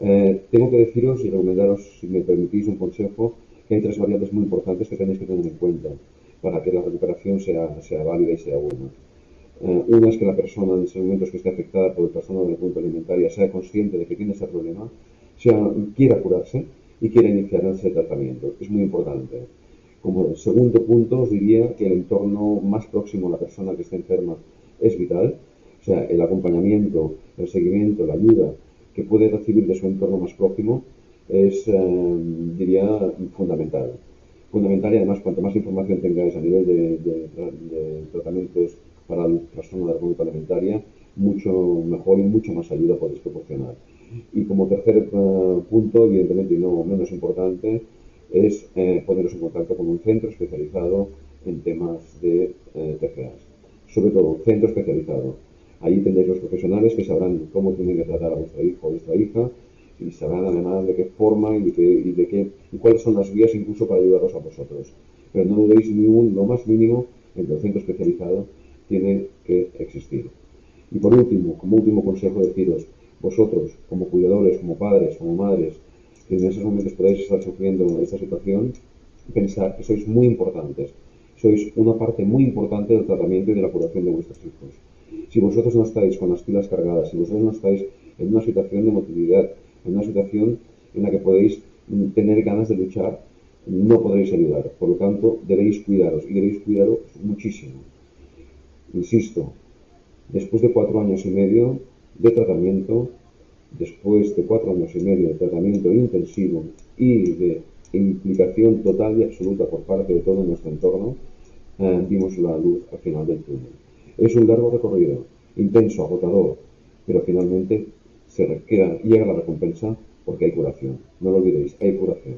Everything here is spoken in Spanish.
Eh, tengo que deciros y recomendaros, si me permitís un consejo, que hay tres variables muy importantes que tenéis que tener en cuenta para que la recuperación sea, sea válida y sea buena. Eh, una es que la persona en ese momento que esté afectada por el trastorno de la conducta alimentaria sea consciente de que tiene ese problema, sea, quiera curarse y quiera iniciar ese tratamiento. Es muy importante. Como segundo punto, os diría que el entorno más próximo a la persona que está enferma es vital. O sea, el acompañamiento, el seguimiento, la ayuda que puede recibir de su entorno más próximo es, eh, diría, fundamental. Fundamental y además cuanto más información tengáis a nivel de, tratamientos para el trastorno de la conducta alimentaria, mucho mejor y mucho más ayuda podéis proporcionar. Y como tercer eh, punto, evidentemente y no menos importante, es eh, poneros en contacto con un centro especializado en temas de eh, TCAs. Sobre todo, un centro especializado. Ahí tendréis los profesionales que sabrán cómo tienen que tratar a vuestra hijo o vuestra hija y sabrán además de qué forma y de, qué, y cuáles son las vías incluso para ayudaros a vosotros. Pero no dudéis ni un, lo más mínimo que el centro especializado tiene que existir. Y por último, como último consejo deciros, vosotros como cuidadores, como padres, como madres, que en esos momentos podéis estar sufriendo esta situación, pensar que sois muy importantes. Sois una parte muy importante del tratamiento y de la curación de vuestros hijos. Si vosotros no estáis con las pilas cargadas, si vosotros no estáis en una situación de motilidad, en una situación en la que podéis tener ganas de luchar, no podréis ayudar. Por lo tanto, debéis cuidaros y debéis cuidaros muchísimo. Insisto, después de cuatro años y medio de tratamiento, después de cuatro años y medio de tratamiento intensivo y de implicación total y absoluta por parte de todo nuestro entorno, eh, vimos la luz al final del túnel. Es un largo recorrido, intenso, agotador, pero finalmente se llega la recompensa porque hay curación. No lo olvidéis, hay curación.